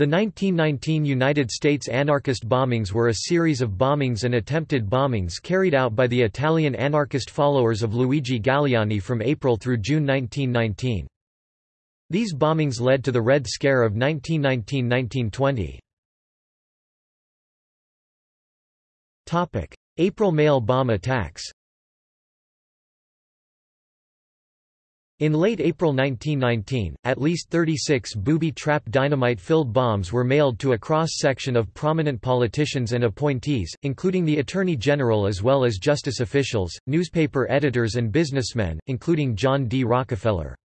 The 1919 United States anarchist bombings were a series of bombings and attempted bombings carried out by the Italian anarchist followers of Luigi Galleani from April through June 1919. These bombings led to the Red Scare of 1919–1920. April mail bomb attacks In late April 1919, at least 36 booby-trap dynamite-filled bombs were mailed to a cross-section of prominent politicians and appointees, including the Attorney General as well as justice officials, newspaper editors and businessmen, including John D. Rockefeller.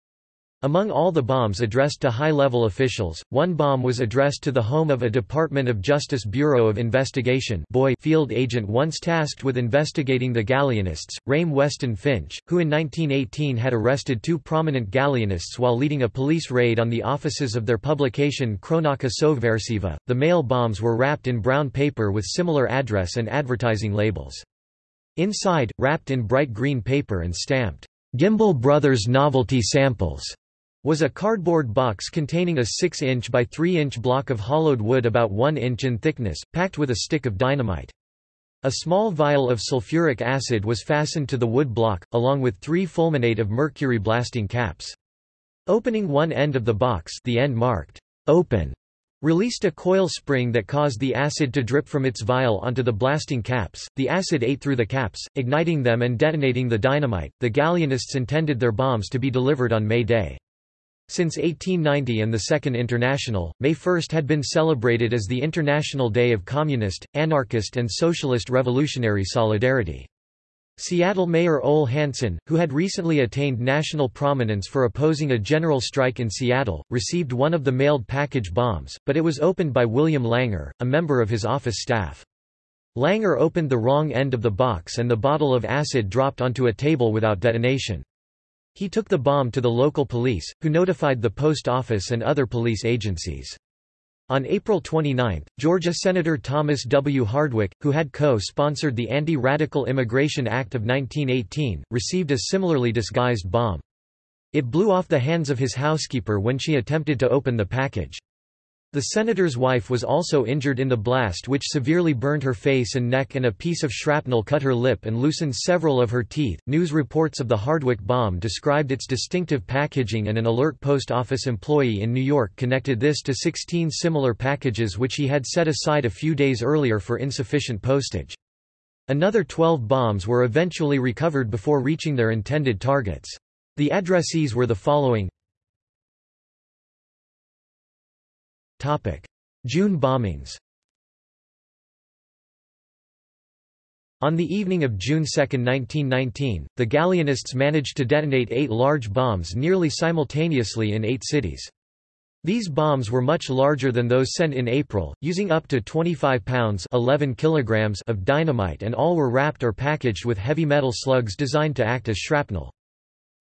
Among all the bombs addressed to high-level officials, one bomb was addressed to the home of a Department of Justice Bureau of Investigation field agent once tasked with investigating the Galleanists, Rayme Weston Finch, who in 1918 had arrested two prominent Galleanists while leading a police raid on the offices of their publication Cronaca Sovversiva. The mail bombs were wrapped in brown paper with similar address and advertising labels. Inside, wrapped in bright green paper and stamped, Gimbel Brothers Novelty Samples was a cardboard box containing a 6-inch by 3-inch block of hollowed wood about 1 inch in thickness, packed with a stick of dynamite. A small vial of sulfuric acid was fastened to the wood block, along with three fulminate of mercury blasting caps. Opening one end of the box the end marked, open, released a coil spring that caused the acid to drip from its vial onto the blasting caps. The acid ate through the caps, igniting them and detonating the dynamite. The Galleanists intended their bombs to be delivered on May Day. Since 1890 and the Second International, May 1 had been celebrated as the International Day of Communist, Anarchist and Socialist Revolutionary Solidarity. Seattle Mayor Ole Hanson, who had recently attained national prominence for opposing a general strike in Seattle, received one of the mailed package bombs, but it was opened by William Langer, a member of his office staff. Langer opened the wrong end of the box and the bottle of acid dropped onto a table without detonation. He took the bomb to the local police, who notified the post office and other police agencies. On April 29, Georgia Senator Thomas W. Hardwick, who had co-sponsored the Anti-Radical Immigration Act of 1918, received a similarly disguised bomb. It blew off the hands of his housekeeper when she attempted to open the package. The senator's wife was also injured in the blast which severely burned her face and neck and a piece of shrapnel cut her lip and loosened several of her teeth. News reports of the Hardwick bomb described its distinctive packaging and an alert post office employee in New York connected this to 16 similar packages which he had set aside a few days earlier for insufficient postage. Another 12 bombs were eventually recovered before reaching their intended targets. The addressees were the following June bombings On the evening of June 2, 1919, the Galleanists managed to detonate eight large bombs nearly simultaneously in eight cities. These bombs were much larger than those sent in April, using up to 25 pounds 11 kilograms of dynamite and all were wrapped or packaged with heavy metal slugs designed to act as shrapnel.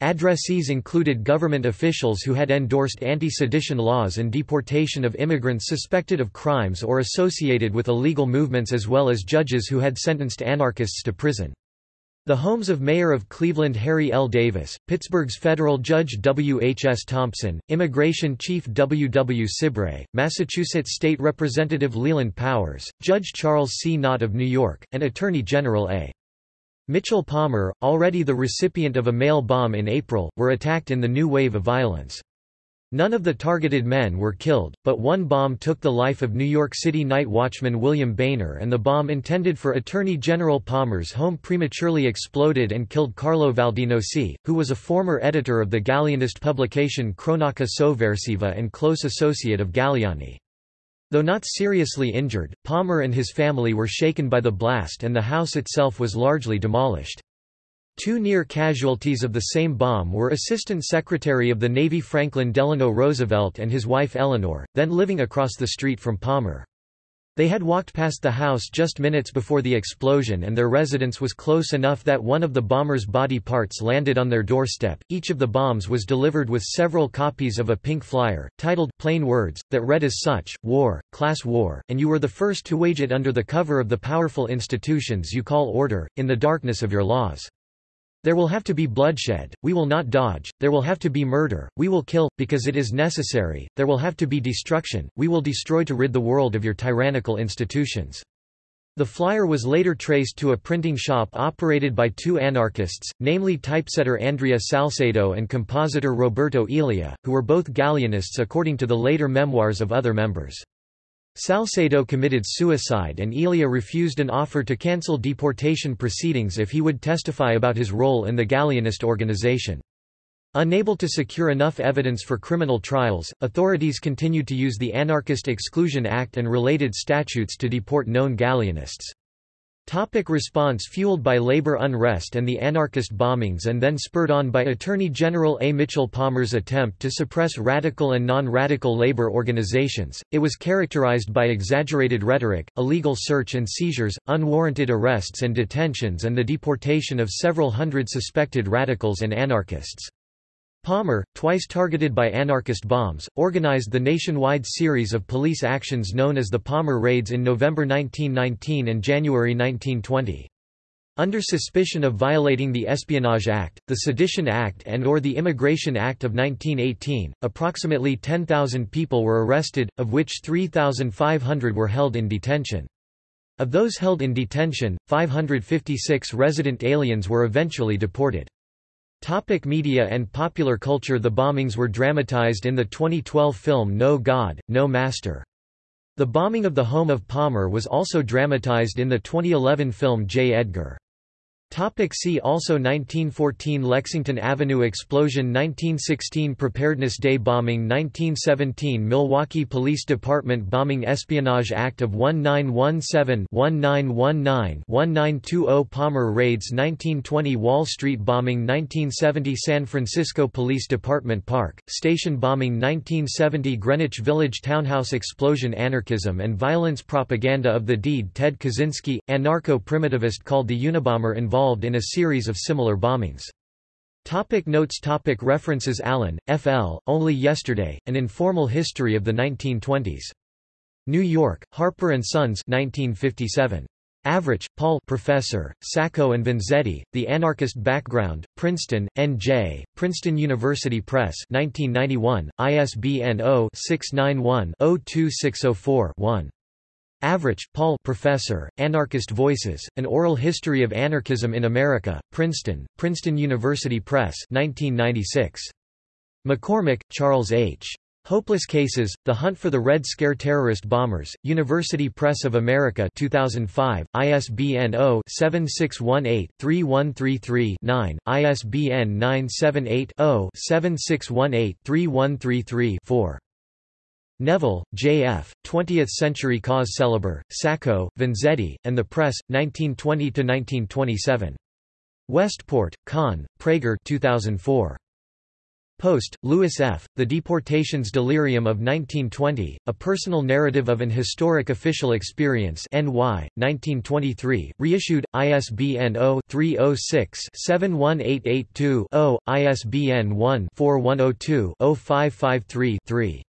Addressees included government officials who had endorsed anti-sedition laws and deportation of immigrants suspected of crimes or associated with illegal movements as well as judges who had sentenced anarchists to prison. The homes of Mayor of Cleveland Harry L. Davis, Pittsburgh's federal judge W. H. S. Thompson, Immigration Chief W. W. Sibray, Massachusetts State Representative Leland Powers, Judge Charles C. Nott of New York, and Attorney General A. Mitchell Palmer, already the recipient of a mail bomb in April, were attacked in the new wave of violence. None of the targeted men were killed, but one bomb took the life of New York City night watchman William Boehner and the bomb intended for Attorney General Palmer's home prematurely exploded and killed Carlo Valdinoci, who was a former editor of the Galleanist publication Cronaca Sovversiva and close associate of Galleani. Though not seriously injured, Palmer and his family were shaken by the blast and the house itself was largely demolished. Two near casualties of the same bomb were Assistant Secretary of the Navy Franklin Delano Roosevelt and his wife Eleanor, then living across the street from Palmer. They had walked past the house just minutes before the explosion and their residence was close enough that one of the bomber's body parts landed on their doorstep. Each of the bombs was delivered with several copies of a pink flyer, titled Plain Words, that read as such, War, Class War, and you were the first to wage it under the cover of the powerful institutions you call order, in the darkness of your laws. There will have to be bloodshed, we will not dodge, there will have to be murder, we will kill, because it is necessary, there will have to be destruction, we will destroy to rid the world of your tyrannical institutions. The flyer was later traced to a printing shop operated by two anarchists, namely typesetter Andrea Salsedo and compositor Roberto Elia, who were both Galleanists according to the later memoirs of other members. Salsedo committed suicide and Elia refused an offer to cancel deportation proceedings if he would testify about his role in the Galleanist organization. Unable to secure enough evidence for criminal trials, authorities continued to use the Anarchist Exclusion Act and related statutes to deport known Galleanists. Topic response Fueled by labor unrest and the anarchist bombings and then spurred on by Attorney General A. Mitchell Palmer's attempt to suppress radical and non-radical labor organizations, it was characterized by exaggerated rhetoric, illegal search and seizures, unwarranted arrests and detentions and the deportation of several hundred suspected radicals and anarchists. Palmer, twice targeted by anarchist bombs, organized the nationwide series of police actions known as the Palmer Raids in November 1919 and January 1920. Under suspicion of violating the Espionage Act, the Sedition Act and or the Immigration Act of 1918, approximately 10,000 people were arrested, of which 3,500 were held in detention. Of those held in detention, 556 resident aliens were eventually deported. Topic media and popular culture The bombings were dramatized in the 2012 film No God, No Master. The bombing of the home of Palmer was also dramatized in the 2011 film J. Edgar. Topic see also 1914 Lexington Avenue explosion 1916 Preparedness Day bombing 1917 Milwaukee Police Department bombing Espionage Act of 1917-1919-1920 Palmer raids 1920 Wall Street bombing 1970 San Francisco Police Department Park, Station bombing 1970 Greenwich Village Townhouse explosion Anarchism and violence propaganda of the deed Ted Kaczynski, anarcho-primitivist called the Unabomber involved involved in a series of similar bombings. Topic notes topic References Allen, F. L., Only Yesterday, An Informal History of the 1920s. New York, Harper & Sons 1957. Avrich, Paul Professor, Sacco and Vanzetti, The Anarchist Background, Princeton, N.J., Princeton University Press 1991, ISBN 0-691-02604-1. Avrich, Paul Professor, Anarchist Voices, An Oral History of Anarchism in America, Princeton, Princeton University Press 1996. McCormick, Charles H. Hopeless Cases, The Hunt for the Red Scare Terrorist Bombers, University Press of America 2005, ISBN 0-7618-3133-9, ISBN 978-0-7618-3133-4. Neville, J. F., 20th-century cause célèbre, Sacco, Vanzetti, and the Press, 1920–1927. Westport, Conn, Praeger 2004. Post, Louis F., The Deportations Delirium of 1920, A Personal Narrative of an Historic Official Experience NY, 1923, reissued, ISBN 0-306-71882-0, ISBN 1-4102-0553-3.